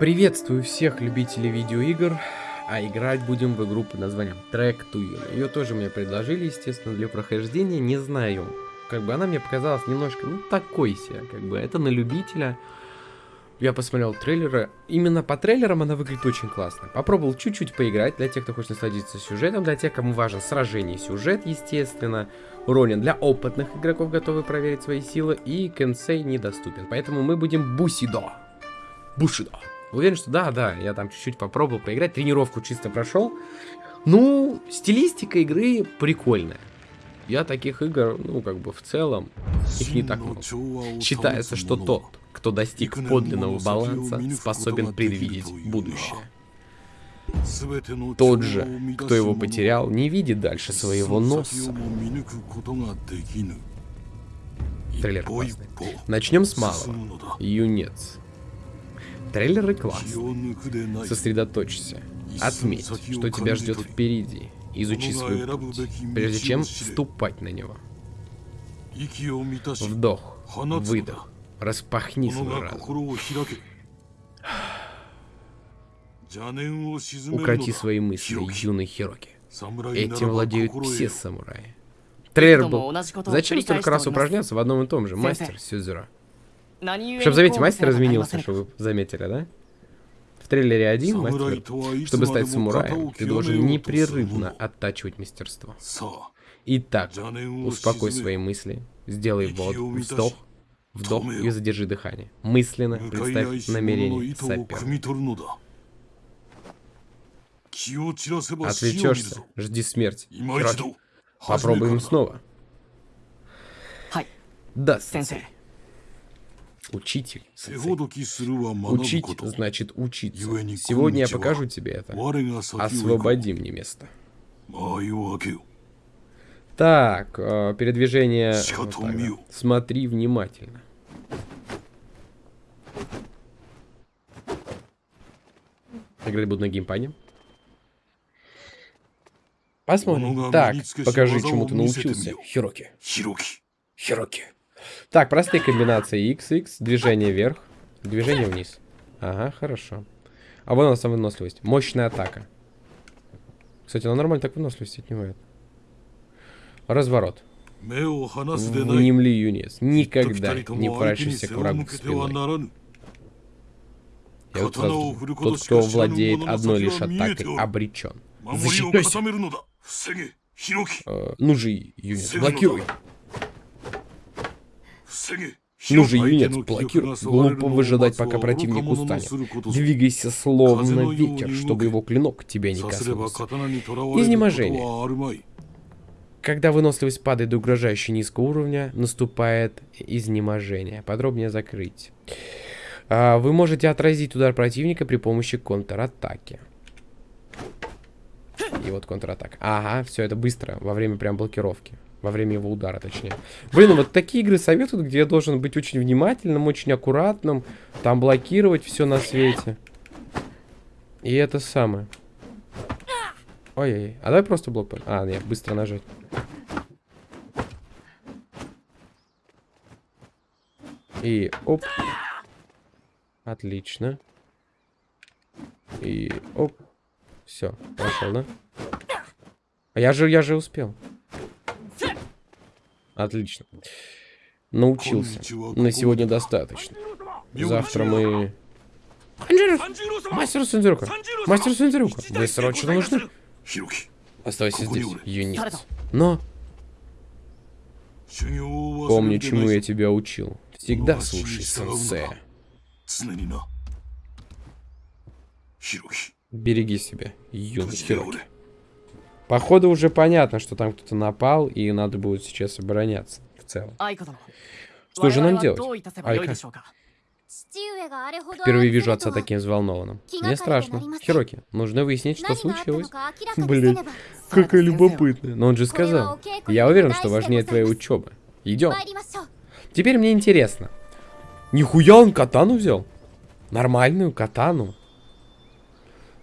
Приветствую всех любителей видеоигр, а играть будем в игру под названием Track to You. Ее тоже мне предложили, естественно, для прохождения, не знаю. Как бы она мне показалась немножко, ну, такой себе, как бы, это на любителя. Я посмотрел трейлеры, именно по трейлерам она выглядит очень классно. Попробовал чуть-чуть поиграть, для тех, кто хочет насладиться сюжетом, для тех, кому важен сражение сюжет, естественно. Ронин для опытных игроков, готовы проверить свои силы, и Кенсей недоступен. Поэтому мы будем Бусидо. Бушидо. Уверен, что да, да, я там чуть-чуть попробовал поиграть, тренировку чисто прошел. Ну, стилистика игры прикольная. Я таких игр, ну, как бы в целом, их не так много. Считается, что тот, кто достиг подлинного баланса, способен предвидеть будущее. Тот же, кто его потерял, не видит дальше своего носа. Трейлер классный. Начнем с малого. Юнец. Трейлеры классные. Сосредоточься. Отметь, что тебя ждет впереди. Изучи свой путь, прежде чем вступать на него. Вдох, выдох, распахни свой разум. Укроти свои мысли, юный Хироки. Этим владеют все самураи. Трейлер был. Зачем столько раз упражняться в одном и том же? Мастер Сюзера. Чтобы заметить, мастер изменился, что вы заметили, да? В трейлере один мастер, чтобы стать самураем, ты должен непрерывно оттачивать мастерство. Итак, успокой свои мысли, сделай вод, вдох, вдох и задержи дыхание. Мысленно представь намерение соперника. Отвлечешься, жди смерти. Хироки, попробуем снова. Да, сенсей. Учитель. Учить значит учиться. Сегодня я покажу тебе это. Освободи мне место. Так, э, передвижение... Вот так, да. Смотри внимательно. Играть буду на геймпаде. Посмотрим. Так, покажи, чему ты научился, Хироки. Хироки. Так, простые комбинации XX, движение вверх, движение вниз. Ага, хорошо. А вон она сам выносливость. Мощная атака. Кстати, она нормально так выносливость отнимает. Разворот. Внемли, юнец. Никогда не прячься к врагу спиной. Я вот сразу, тот, кто владеет одной лишь атакой, обречен. Защитнойся. Э, ну же, юнец, блокируй. Ну же, юнец, блокируй. Глупо выжидать, пока противник устанет. Двигайся словно ветер, чтобы его клинок тебя не коснулся. Изнеможение. Когда выносливость падает до угрожающе низкого уровня, наступает изнеможение. Подробнее закрыть. А, вы можете отразить удар противника при помощи контратаки. И вот контратака. Ага, все это быстро, во время прям блокировки. Во время его удара, точнее. Блин, вот такие игры советуют, где я должен быть очень внимательным, очень аккуратным. Там блокировать все на свете. И это самое. Ой-ой-ой. А давай просто блок... А, нет, быстро нажать. И оп. Отлично. И оп. Все, пошел, да? А я же, я же успел. Отлично. Научился. На сегодня достаточно. Завтра мы... Мастер Сандзюрука! Мастер Сандзюрука! Вы срочно нужны? Оставайся здесь, юнец. Но... Помни, чему я тебя учил. Всегда слушай сенсея. Береги себя, юный Хироки. Походу уже понятно, что там кто-то напал, и надо будет сейчас обороняться в целом. Что же нам делать? Айка. Впервые вижу отца таким взволнованным. Мне страшно. Хироки, нужно выяснить, что случилось. Блин, какая любопытная. Но он же сказал. Я уверен, что важнее твоя учеба. Идем. Теперь мне интересно. Нихуя он катану взял? Нормальную катану.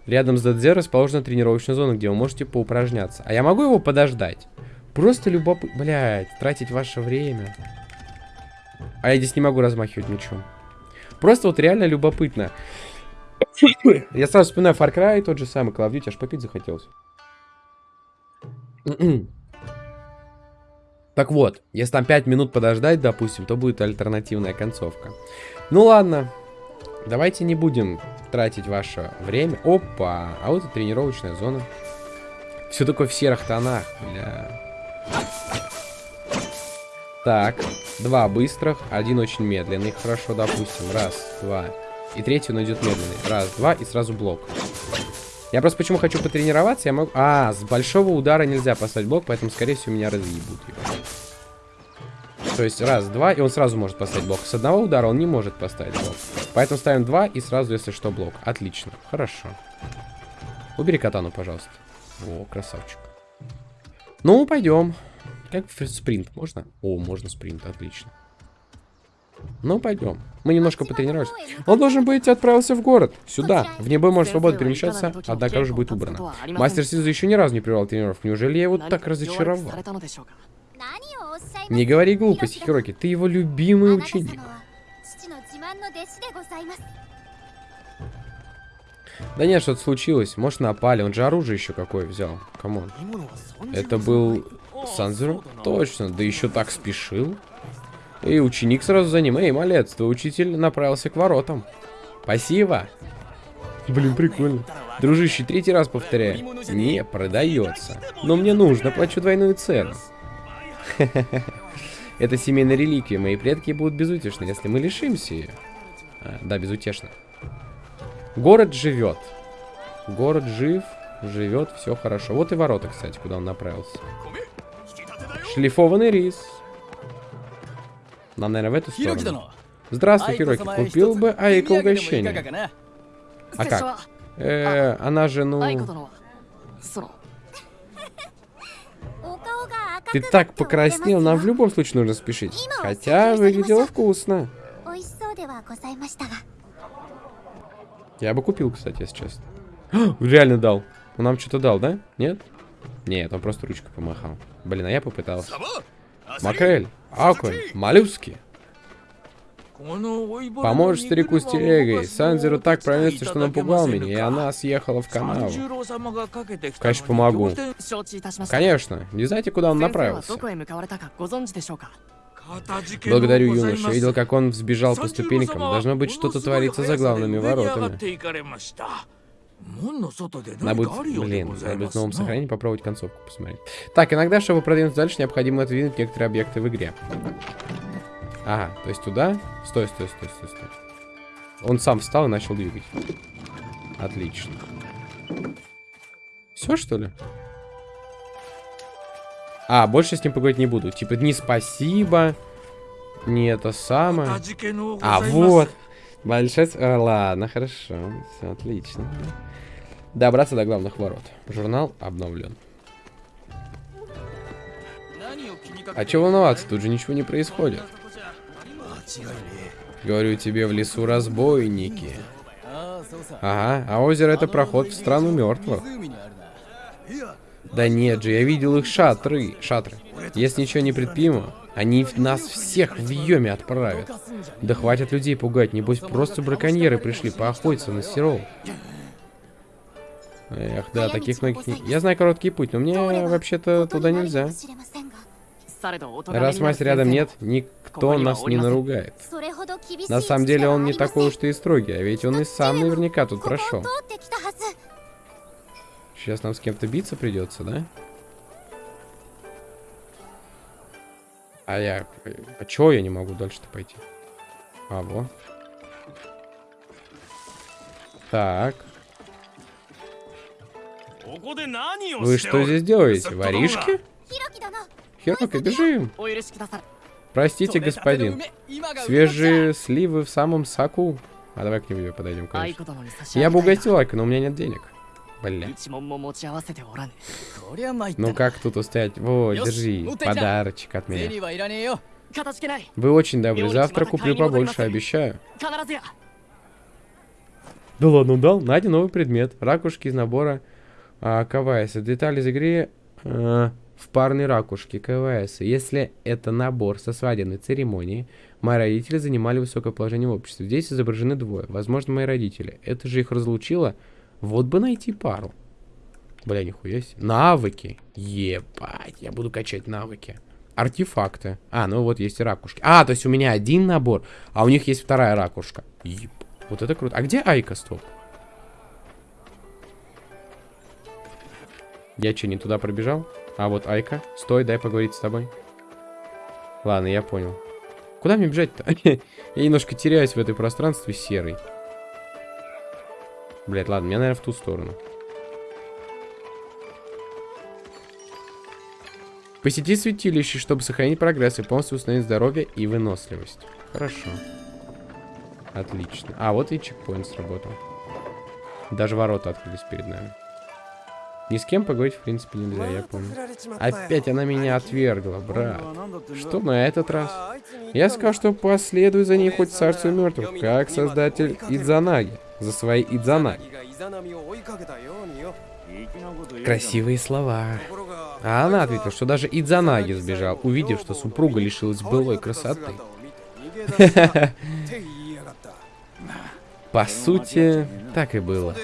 Рядом с ДД расположена тренировочная зона, где вы можете поупражняться. А я могу его подождать? Просто любопытно... Блядь, тратить ваше время. А я здесь не могу размахивать мечом. Просто вот реально любопытно. Я сразу вспоминаю Far Cry, тот же самый Call of Duty, аж попить захотелось. Так вот, если там 5 минут подождать, допустим, то будет альтернативная концовка. Ну ладно, давайте не будем тратить ваше время. Опа, а вот и тренировочная зона. Все такое в серых тонах, бля. Так, два быстрых, один очень медленный, хорошо, допустим. Раз, два. И третий он идет медленный. Раз, два, и сразу блок. Я просто почему хочу потренироваться, я могу... А, с большого удара нельзя поставить блок, поэтому, скорее всего, меня разъебут его. То есть раз, два, и он сразу может поставить блок. С одного удара он не может поставить блок. Поэтому ставим два, и сразу, если что, блок. Отлично, хорошо. Убери катану, пожалуйста. О, красавчик. Ну, пойдем. Как спринт, можно? О, можно спринт, отлично. Ну, пойдем. Мы немножко потренировались. Он должен быть отправился в город. Сюда. В небо может свободно перемещаться, однако уже будет убрано. Мастер Сиза еще ни разу не привел тренировку. Неужели я его так разочаровал? Не говори глупости, Хироки. Ты его любимый ученик. Да нет, что-то случилось. Может, напали. Он же оружие еще какое взял. Come on. Это был Санзеру? Точно. Да еще так спешил. И ученик сразу за ним. Эй, малец, твой учитель направился к воротам. Спасибо. Блин, прикольно. Дружище, третий раз повторяю. Не продается. Но мне нужно, плачу двойную цену. Это семейная реликвия. Мои предки будут безутешны, если мы лишимся ее. А, да, безутешно. Город живет. Город жив, живет, все хорошо. Вот и ворота, кстати, куда он направился. Шлифованный рис. Нам, наверное, в эту сторону. Здравствуй, Хироки. Купил бы Айко угощение. А как? Э, она же, ну... Ты так покраснел, нам в любом случае нужно спешить. Хотя выглядело вкусно. Я бы купил, кстати, если честно. Реально дал. Он нам что-то дал, да? Нет? Нет, он просто ручкой помахал. Блин, а я попытался. Макрель, окунь, моллюски. Поможешь старику с телегой. Санзеру так пронесся, что напугал меня, и она съехала в канаву. Конечно, помогу. Конечно. Не знаете, куда он направился? Благодарю, юноша. Видел, как он сбежал по ступенькам. Должно быть, что-то творится за главными воротами. Надо будет, блин, надо будет в новом сохранении попробовать концовку посмотреть. Так, иногда, чтобы продвинуться дальше, необходимо отодвинуть некоторые объекты в игре. Ага, то есть туда? Стой, стой, стой, стой, стой. Он сам встал и начал двигать. Отлично. Все, что ли? А, больше с ним поговорить не буду. Типа, не спасибо. Не это самое. А, вот. Большая... А, ладно, хорошо. Все отлично. Добраться до главных ворот. Журнал обновлен. А чего волноваться? Тут же ничего не происходит. Говорю тебе, в лесу разбойники. Ага, а озеро это проход в страну мертвых. Да нет же, я видел их шатры. Шатры. Если ничего не предприму, они нас всех в Йоме отправят. Да хватит людей пугать, небось просто браконьеры пришли поохотиться на серов. Эх, да, таких многих. Я знаю короткий путь, но мне вообще-то туда нельзя. Раз мать рядом нет, никто нас не наругает. На самом деле он не такой уж и строгий, а ведь он и сам наверняка тут прошел. Сейчас нам с кем-то биться придется, да? А я... А чё я не могу дальше-то пойти? А, во. Так. Вы что здесь делаете? Воришки? Хироки, бежим. Простите, господин. Свежие сливы в самом соку. А давай к нему подойдем, конечно. Я бы угостил Айка, но у меня нет денег. Бля. Ну как тут устоять? Во, держи, подарочек от меня. Вы очень добры. Завтра куплю побольше, обещаю. Да ладно, дал. Найди новый предмет. Ракушки из набора а, КВС. Детали из игры а, в парной ракушке КВС. Если это набор со свадебной церемонии, Мои родители занимали высокое положение в обществе. Здесь изображены двое. Возможно, мои родители. Это же их разлучило. Вот бы найти пару. Бля, нихуя себе. Навыки. Ебать, я буду качать навыки. Артефакты. А, ну вот есть и ракушки. А, то есть у меня один набор, а у них есть вторая ракушка. Еб. Вот это круто. А где Айка, стоп? Я что, не туда пробежал? А вот Айка. Стой, дай поговорить с тобой. Ладно, я понял. Куда мне бежать-то? я немножко теряюсь в этой пространстве серой. Блять, ладно, мне, наверное, в ту сторону. Посети святилище, чтобы сохранить прогресс и полностью установить здоровье и выносливость. Хорошо. Отлично. А, вот и чекпоинт сработал. Даже ворота открылись перед нами. Ни с кем поговорить, в принципе, нельзя, я помню. Опять она меня отвергла, брат. Что на этот раз? Я сказал, что последую за ней хоть царству мертвых, как создатель Идзанаги. За свои Идзанаги. Красивые слова. А она ответила, что даже Идзанаги сбежал, увидев, что супруга лишилась былой красоты. По сути, так и было.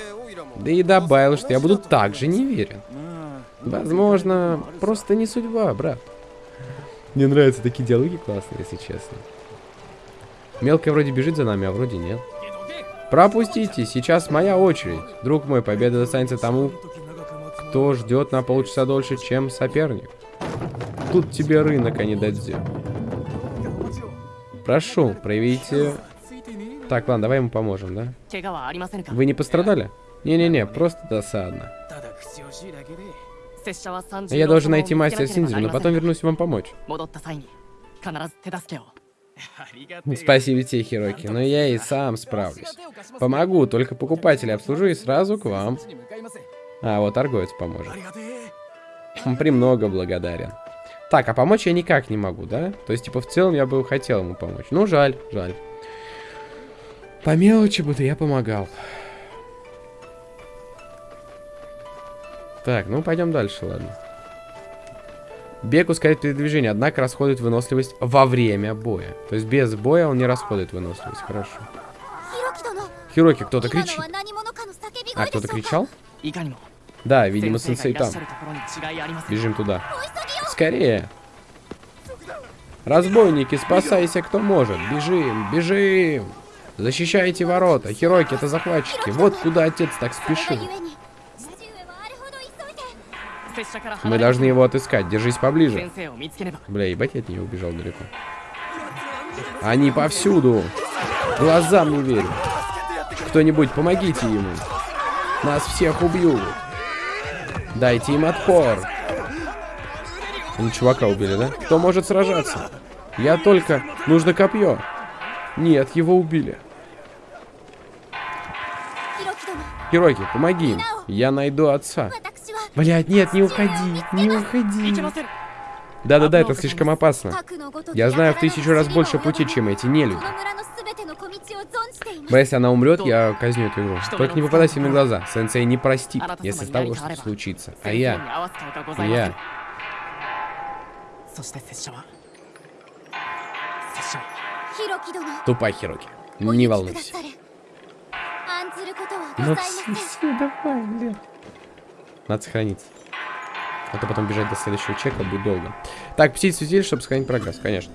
Да и добавил, что я буду также неверен. Возможно, просто не судьба, брат. Мне нравятся такие диалоги классные, если честно. Мелкая вроде бежит за нами, а вроде нет. Пропустите, сейчас моя очередь. Друг мой, победа достанется тому, кто ждет на полчаса дольше, чем соперник. Тут тебе рынок, а не дадзе. Прошу, проявите... Так, ладно, давай ему поможем, да? Вы не пострадали? Не-не-не, просто досадно. Я должен найти мастера Синдзю, но потом вернусь вам помочь. Спасибо тебе, Хироки, но я и сам справлюсь. Помогу, только покупателя обслужу и сразу к вам. А, вот торговец поможет. Премного благодарен. Так, а помочь я никак не могу, да? То есть, типа, в целом я бы хотел ему помочь. Ну, жаль, жаль. По мелочи бы я помогал. Так, ну пойдем дальше, ладно. Бег ускоряет передвижение, однако расходует выносливость во время боя. То есть без боя он не расходует выносливость. Хорошо. Хироки, кто-то кричит. А, кто-то кричал? Да, видимо, сенсей там. Бежим туда. Скорее. Разбойники, спасайся, кто может. Бежим, бежим. Защищайте ворота. Хироки, это захватчики. Вот куда отец так спешил. Мы должны его отыскать. Держись поближе. Бля, ебать, я от нее убежал далеко. Они повсюду. Глазам не верю. Кто-нибудь, помогите ему. Нас всех убьют. Дайте им отпор. Они чувака убили, да? Кто может сражаться? Я только... Нужно копье. Нет, его убили. Хироки, помоги им. Я найду отца. Блядь, нет, не уходи, не уходи. Да-да-да, это слишком опасно. Я знаю в тысячу раз больше пути, чем эти нелюди. Но если она умрет, я казню эту игру. Только не попадайся мне в глаза. Сенсей не простит, если с тобой что-то случится. А я... Я... Тупай, Хироки. Не волнуйся. Ну все, все, давай, блядь. Надо сохраниться. А то потом бежать до следующего чека будет долго. Так, посетить святилище, чтобы сохранить прогресс, конечно.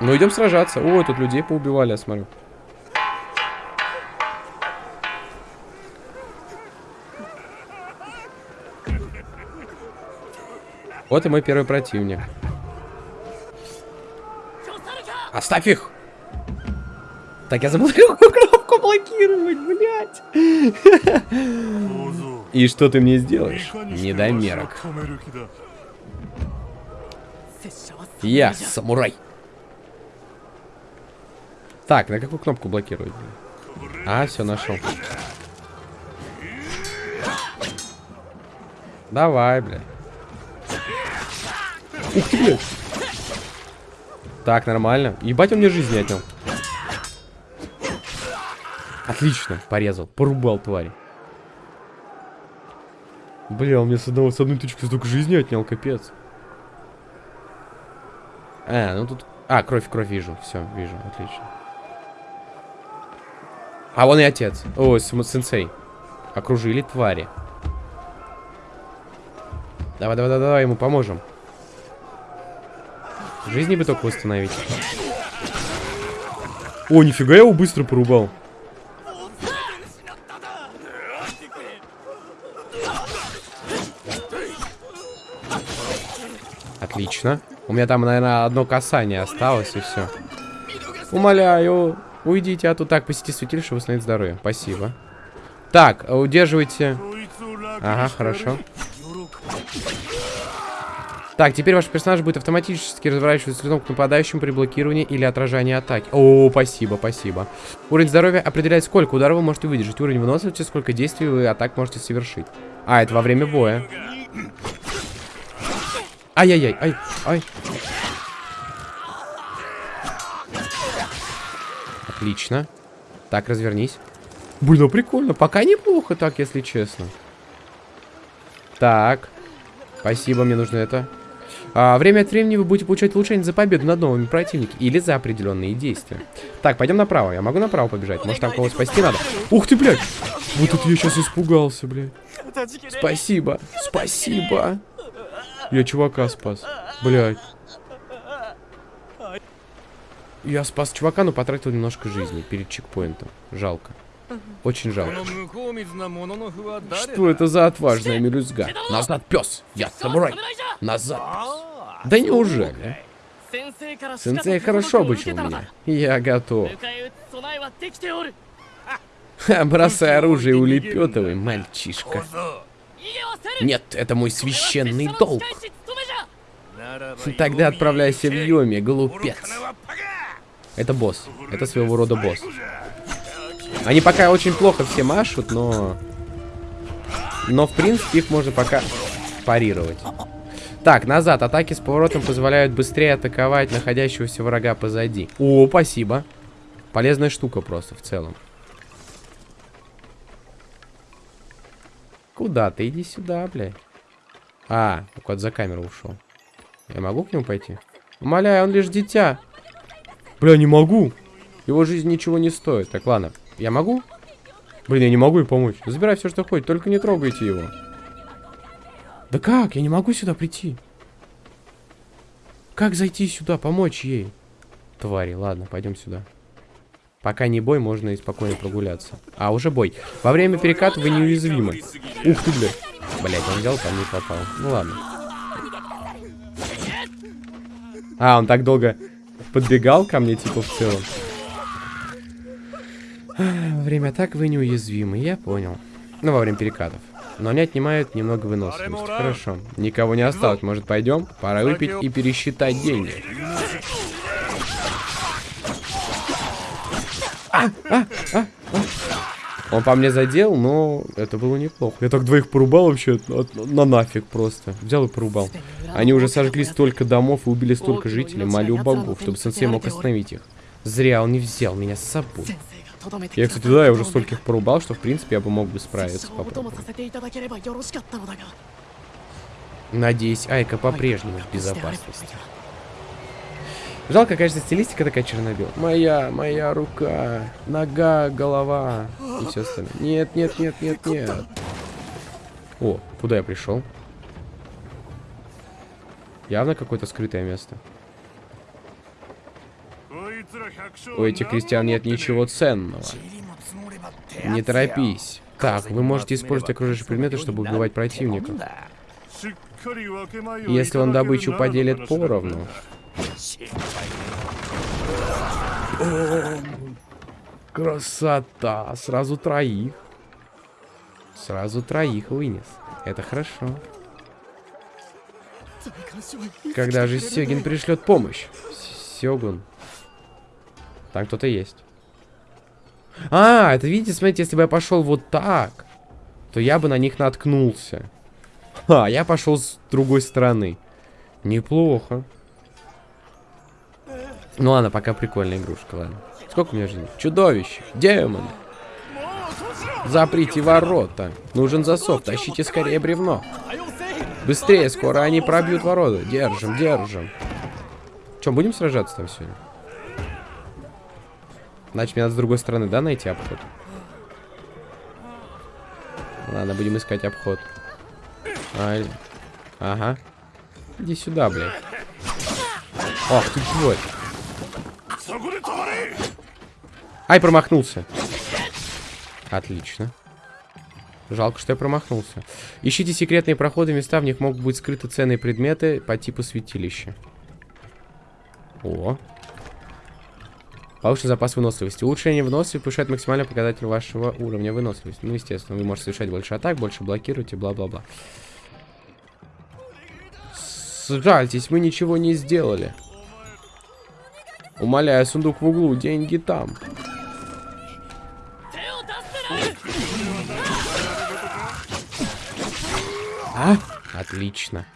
Ну, идем сражаться. Ой, тут людей поубивали, я смотрю. Вот и мой первый противник. Оставь их! Так, я забыл кнопку блокировать, блядь. И что ты мне сделаешь? Не дай мерок. Я самурай. Так, на какую кнопку блокировать? А, все, нашел. Давай, блядь. Ух ты, блядь. Так, нормально. Ебать, он мне жизни отнял. Отлично, порезал. Порубал тварь. Бля, он мне с, одного, с одной точки столько жизни отнял, капец. А, ну тут А, кровь, кровь вижу. Все, вижу, отлично. А вон и отец. Ой, сенсей. Окружили твари. Давай, давай, давай, давай, ему поможем. Жизни бы только восстановить. О, нифига я его быстро порубал. Отлично. У меня там, наверное, одно касание осталось, и все. Умоляю, уйдите, а то так, посети святилище, восстановить здоровье. Спасибо. Так, удерживайте. Ага, хорошо. Так, теперь ваш персонаж будет автоматически разворачиваться лицом к нападающему при блокировании или отражании атаки. О, спасибо, спасибо. Уровень здоровья определяет, сколько ударов вы можете выдержать. Уровень выносливости, сколько действий вы атак можете совершить. А, это во время боя. Ай-яй-яй, ай, ай. Отлично. Так, развернись. Блин, ну прикольно. Пока неплохо так, если честно. Так. Спасибо, мне нужно это. А, время от времени вы будете получать улучшение за победу над новыми противниками или за определенные действия. Так, пойдем направо. Я могу направо побежать? Может, там кого спасти надо? Ух ты, блядь! Вот это я сейчас испугался, блядь. Спасибо, спасибо. Я чувака спас. Блядь. Я спас чувака, но потратил немножко жизни перед чекпоинтом. Жалко. Очень жалко. Что это за отважная мелюзга? Назад, пес! Я самурай! Назад, пес! Да неужели? Сенсей хорошо обучил меня. Я готов. Бросай оружие и улепетывай, мальчишка. Нет, это мой священный долг. Тогда отправляйся в Йоми, глупец. Это босс. Это своего рода босс. Они пока очень плохо все машут, но... Но, в принципе, их можно пока парировать. Так, назад. Атаки с поворотом позволяют быстрее атаковать находящегося врага позади. О, спасибо. Полезная штука просто в целом. Куда ты? Иди сюда, блядь. А, куда за камеру ушел. Я могу к нему пойти? Умоляю, он лишь дитя. Бля, не могу. Его жизнь ничего не стоит. Так, ладно. Я могу? Блин, я не могу ей помочь. Забирай все, что хочешь, только не трогайте его. Да как? Я не могу сюда прийти. Как зайти сюда, помочь ей? Твари, ладно, пойдем сюда. Пока не бой, можно и спокойно прогуляться. А, уже бой. Во время переката вы неуязвимы. Ух ты, блядь. Блядь, он взял, там не попал. Ну ладно. А, он так долго подбегал ко мне, типа, в целом. Во время атак вы неуязвимы, я понял. Ну, во время перекатов. Но они отнимают немного выносливости. Хорошо. Никого не осталось. Может, пойдем? Пора выпить и пересчитать деньги. Он по мне задел, но это было неплохо. Я так двоих порубал вообще на нафиг просто. Взял и порубал. Они уже сожгли столько домов и убили столько жителей. Молю богов, чтобы сенсей мог остановить их. Зря он не взял меня с собой. Я, кстати, да, я уже стольких порубал, что, в принципе, я бы мог бы справиться. Надеюсь, Айка по-прежнему в безопасности. Жалко, конечно, стилистика такая чернобел. Моя, моя рука, нога, голова и все остальное. Нет, нет, нет, нет, нет. О, куда я пришел? Явно какое-то скрытое место. У этих крестьян нет ничего ценного. Не торопись. Так, вы можете использовать окружающие предметы, чтобы убивать противника. Если он добычу поделит поровну, красота! Сразу троих. Сразу троих вынес. Это хорошо. Когда же Сёгин пришлет помощь? Сёгун. Там кто-то есть. А, это видите, смотрите, если бы я пошел вот так, то я бы на них наткнулся. А, я пошел с другой стороны. Неплохо. Ну ладно, пока прикольная игрушка, ладно. Сколько у меня жизни? Чудовище, демон. Заприте ворота. Нужен засов, тащите скорее бревно. Быстрее, скоро они пробьют ворота. Держим, держим. Че, будем сражаться там сегодня? Значит, мне надо с другой стороны, да, найти обход? Ладно, будем искать обход. А, ага. Иди сюда, блядь. Ох, ты чего? Ай, промахнулся. Отлично. Жалко, что я промахнулся. Ищите секретные проходы, места, в них могут быть скрыты ценные предметы по типу святилища. О. Повышенный запас выносливости. Улучшение выносливости повышает максимальный показатель вашего уровня выносливости. Ну, естественно, вы можете совершать больше атак, больше блокируете, бла-бла-бла. Сжальтесь, мы ничего не сделали. Умоляю, сундук в углу, деньги там. А? Отлично.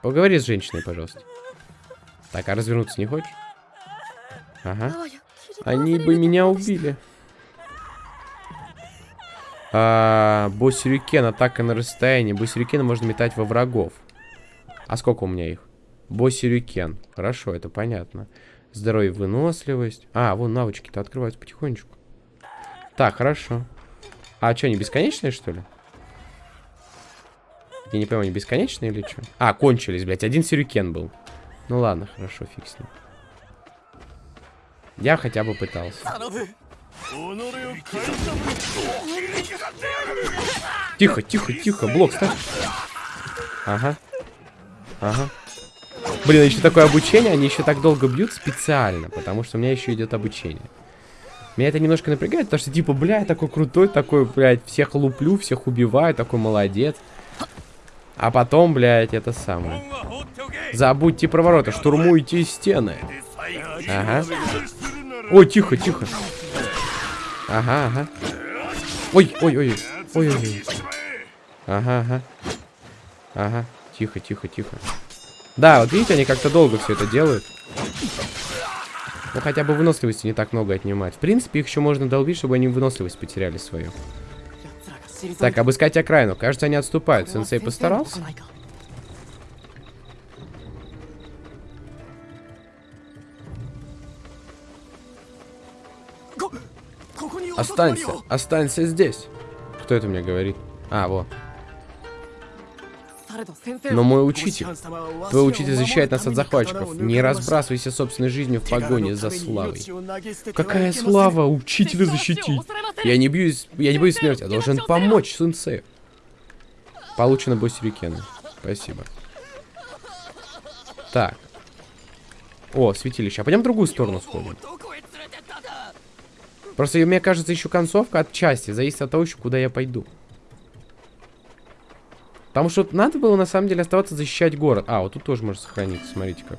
Поговори с женщиной, пожалуйста. Так, а развернуться не хочешь? Ага. Они бы меня убили. А, Босс-сюрикен, атака на расстоянии. Босс-сюрикена можно метать во врагов. А сколько у меня их? Босс-сюрикен. Хорошо, это понятно. Здоровье, выносливость. А, вон навычки-то открываются потихонечку. Так, хорошо. А что, они бесконечные, что ли? Я не понимаю, они бесконечные или что? А, кончились, блядь. Один сюрикен был. Ну ладно, хорошо, фиг с ним. Я хотя бы пытался. Тихо, тихо, тихо. Блок ставь. Ага. Ага. Блин, еще такое обучение, они еще так долго бьют специально, потому что у меня еще идет обучение. Меня это немножко напрягает, потому что, типа, бля, такой крутой, такой, блядь, всех луплю, всех убиваю, такой молодец. А потом, блядь, это самое. Забудьте про ворота, штурмуйте стены. Ага. Ой, тихо, тихо. Ага, ага. Ой, ой, ой, ой, ой, ой. Ага, ага. Ага, тихо, тихо, тихо. Да, вот видите, они как-то долго все это делают. Ну, хотя бы выносливости не так много отнимать. В принципе, их еще можно долбить, чтобы они выносливость потеряли свою. Так, обыскать окраину. Кажется, они отступают. Сенсей постарался? Останься, останься здесь. Кто это мне говорит? А, вот. Но мой учитель, твой учитель защищает нас от захватчиков. Не разбрасывайся собственной жизнью в погоне за славой. Какая слава учителя защитить? Я не бьюсь, я не боюсь смерти, я должен помочь сенсею. Получено бой сюрикена. Спасибо. Так. О, святилище. А пойдем в другую сторону сходим. Просто мне кажется, еще концовка от части. Зависит от того, еще куда я пойду. Потому что надо было на самом деле оставаться защищать город. А, вот тут тоже можно сохраниться, смотрите как.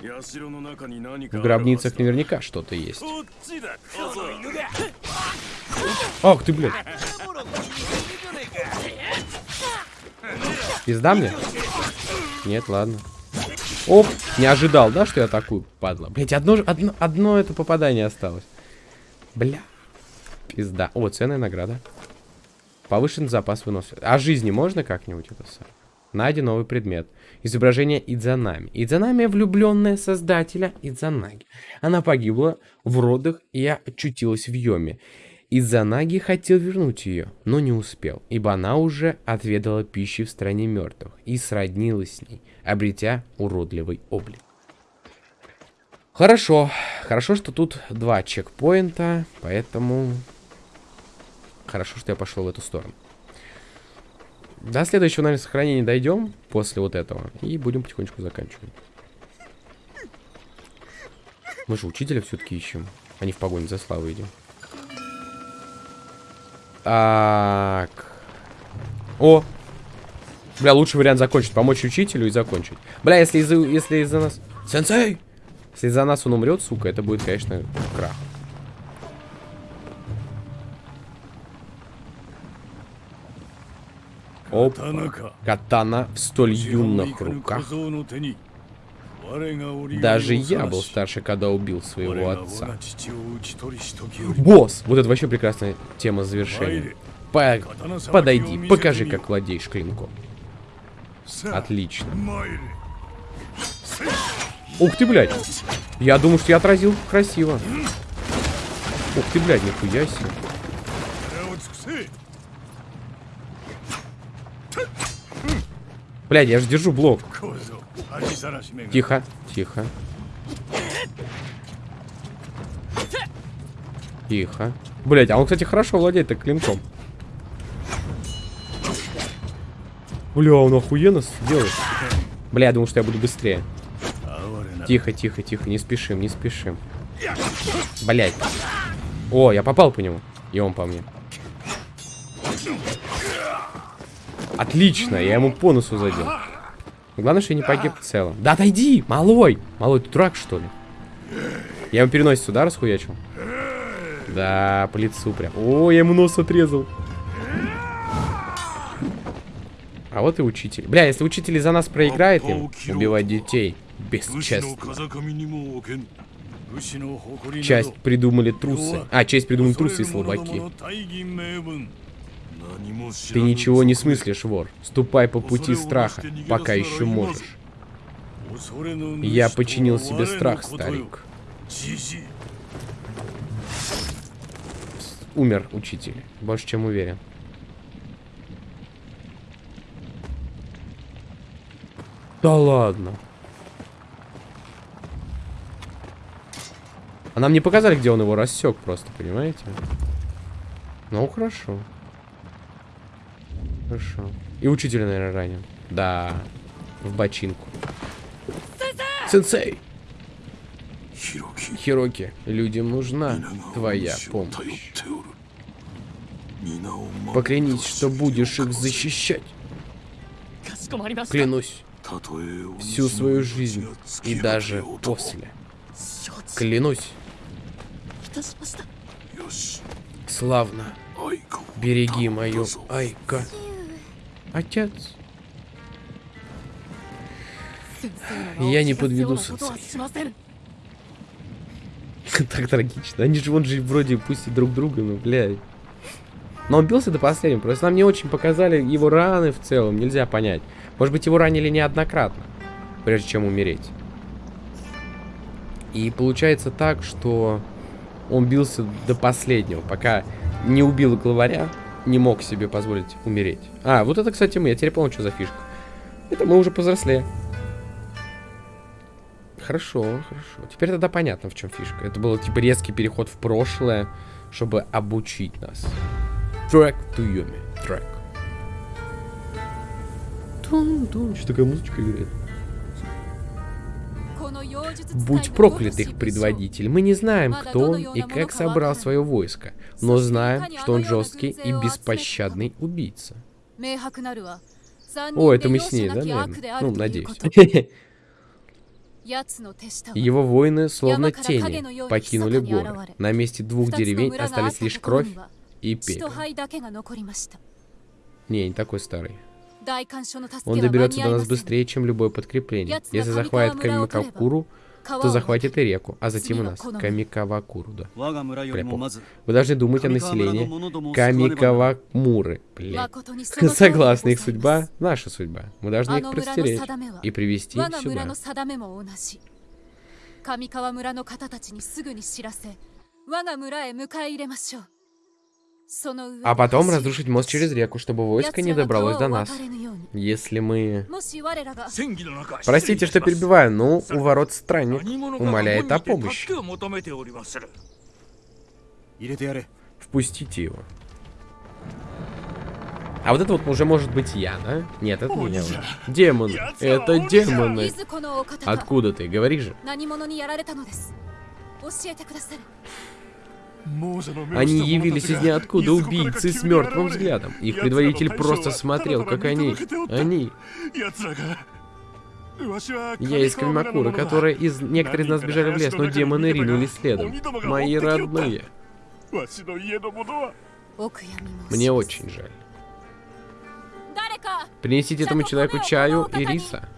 В гробницах наверняка что-то есть. Ах ты, блядь. Пизда мне? Нет, ладно. Оп, не ожидал, да, что я атакую, падла? Блять, одно, одно, одно это попадание осталось. Бля. Пизда. О, ценная награда. Повышен запас выносливости. А жизни можно как-нибудь это сам? Найди новый предмет. Изображение Идзанами. Идзанами влюбленная создателя Идзанаги. Она погибла в родах и очутилась в Йоме. Идзанаги хотел вернуть ее, но не успел, ибо она уже отведала пищи в стране мертвых и сроднилась с ней, обретя уродливый облик. Хорошо. Хорошо, что тут два чекпоинта, поэтому Хорошо, что я пошел в эту сторону. До следующего, наверное, сохранения дойдем после вот этого. И будем потихонечку заканчивать. Мы же учителя все-таки ищем. А не в погоне за славой идем. Так. О! Бля, лучший вариант закончить. Помочь учителю и закончить. Бля, если из-за если из нас... Сенсей! Если из-за нас он умрет, сука, это будет, конечно, крах. Опа. Катана в столь юных руках. Даже я был старше, когда убил своего отца. Босс! Вот это вообще прекрасная тема завершения. По подойди, покажи, как владеешь клинком. Отлично. Ух ты, блядь. Я думаю, что я отразил красиво. Ух ты, блядь, нихуя себе. Блядь, я же держу блок. Тихо, тихо. Тихо. Блядь, а он, кстати, хорошо владеет так клинком. Бля, он охуенно делает. Бля, я думал, что я буду быстрее. Тихо, тихо, тихо, не спешим, не спешим. Блять. О, я попал по нему. И он по мне. Отлично, я ему по носу задел. Главное, что я не погиб в целом. Да отойди, малой! Малой, ты дурак, что ли? Я ему переносицу, сюда, расхуячил? Да, по лицу прям. О, я ему нос отрезал. А вот и учитель. Бля, если учитель за нас проиграет им, убивать детей бесчестно. Часть придумали трусы. А, часть придумали трусы и слабаки. Ты ничего не смыслишь, вор. Ступай по пути страха, пока еще можешь. Я починил себе страх, старик. Умер учитель. Больше чем уверен. Да ладно. А нам не показали, где он его рассек просто, понимаете? Ну, хорошо. Хорошо. И учитель, наверное, ранен. Да. В бочинку. Сенсей! Хироки, людям нужна твоя помощь. Поклянись, что будешь их защищать. Клянусь. Всю свою жизнь и даже после. Клянусь. Славно. Береги мою Айка. Отец. Я не подведу сенсей. Так трагично. Они же вон же вроде пусть и друг друга, но, блядь. Но он бился до последнего. Просто нам не очень показали его раны в целом. Нельзя понять. Может быть, его ранили неоднократно, прежде чем умереть. И получается так, что он бился до последнего, пока не убил главаря, не мог себе позволить умереть. А, вот это, кстати, мы. Я теперь понял, что за фишка. Это мы уже повзрослее. Хорошо, хорошо. Теперь тогда понятно, в чем фишка. Это был типа резкий переход в прошлое, чтобы обучить нас. Трек Туюми. Трек. Тун-тун. Что такая музычка играет? Будь проклят их предводитель. Мы не знаем, кто он и как собрал свое войско, но знаем, что он жесткий и беспощадный убийца. О, это мы с ней, да, наверное? Ну, надеюсь. Его воины, словно тени, покинули горы. На месте двух деревень остались лишь кровь и пепел. Не, не такой старый. Он доберется до нас быстрее, чем любое подкрепление. Если захватит Камикакуру, то захватит и реку, а затем и нас. Камикавакуру, да. 我が村よりもまず Вы должны думать о 上川村の населении 者どもを救わねば Камикавамуры. Блядь. Согласна, их судьба — наша судьба. Мы должны их предстеречь и привести 我が村 сюда. の定めも同じ上川村の方たちにすぐに知らせ我が村へ迎え入れましょうその上で а потом разрушить мост через реку, чтобы войско не добралось до нас. Если мы... Простите, что перебиваю, но у ворот странник умоляет о помощи. Впустите его. А вот это вот уже может быть я, да? Нет, это не я уже. Демон. Это демоны. Откуда ты? Говори же. Они явились из ниоткуда убийцы с мертвым взглядом. Их предводитель просто смотрел, как они... Они... Я из Камакура, которые из... Некоторые из нас бежали в лес, но демоны ринулись следом. Мои родные. Мне очень жаль. Принесите этому человеку чаю и риса.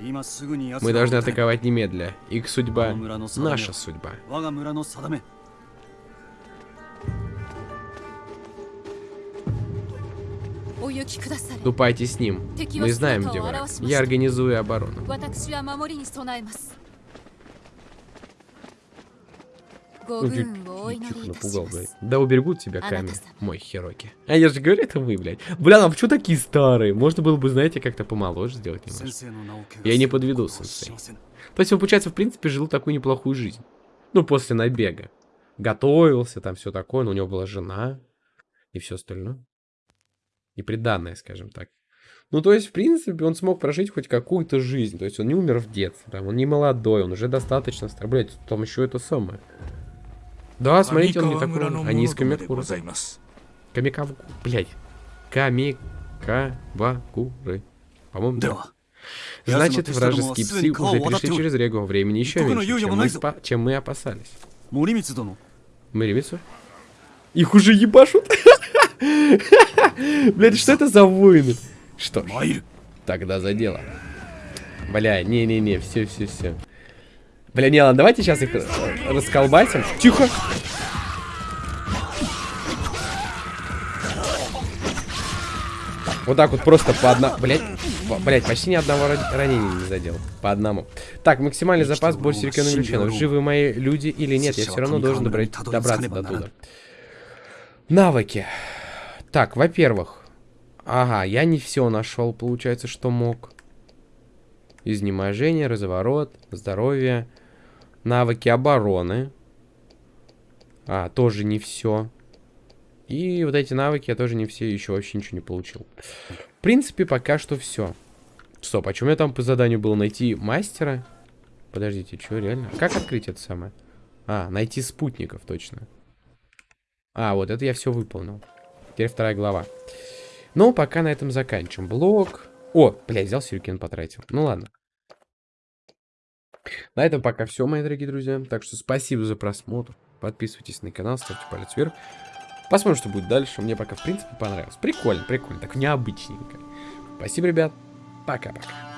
Мы должны атаковать немедля. Их судьба — наша судьба. Ступайте с ним. Мы знаем, где враг. Я организую оборону. Тихо напугал, блядь. Да уберегут тебя Ками, мой Хироки. А я же говорю, это вы, блядь. Бля, а почему такие старые? Можно было бы, знаете, как-то помоложе сделать немножко. Я не подведу, сенсей. То есть он, получается, в принципе, жил такую неплохую жизнь. Ну, после набега. Готовился, там все такое, но у него была жена и все остальное и приданное, скажем так. Ну, то есть, в принципе, он смог прожить хоть какую-то жизнь. То есть, он не умер в детстве, там, он не молодой, он уже достаточно стар. Блядь, там еще это самое. Да, смотрите, он не такой. Они а из Камикуры. Камикаву... Блядь. Камикавакуры. По-моему, да. Значит, вражеские псы уже перешли через реку времени еще меньше, чем мы, спа... чем мы опасались. Муримицу? Их уже ебашут? Блядь, что это за воины? Что ж, тогда за дело. Бля, не-не-не, все, все, все. Бля, не, ладно, давайте сейчас их расколбасим. Тихо! Вот так вот просто по одному... Блять, блять, почти ни одного ра- ранения не задел. По одному. Так, максимальный запас больше ключенов. Живы мои люди или нет, я все равно должен добра- добраться до туда. Навыки. Так, во-первых. Ага, я не все нашел, получается, что мог. Изнеможение, разворот, здоровье. Навыки обороны. А, тоже не все. И вот эти навыки я тоже не все еще вообще ничего не получил. В принципе, пока что все. Стоп, а у меня там по заданию было найти мастера? Подождите, что, реально? Как открыть это самое? А, найти спутников, точно. А, вот это я все выполнил. Теперь вторая глава. Ну, пока на этом заканчиваем. Блок. О, блядь, взял сюрикен, потратил. Ну ладно. На этом пока все, мои дорогие друзья. Так что спасибо за просмотр. Подписывайтесь на канал, ставьте палец вверх. Посмотрим, что будет дальше. Мне пока, в принципе, понравилось. Прикольно, прикольно. Так необычненько. Спасибо, ребят. Пока-пока.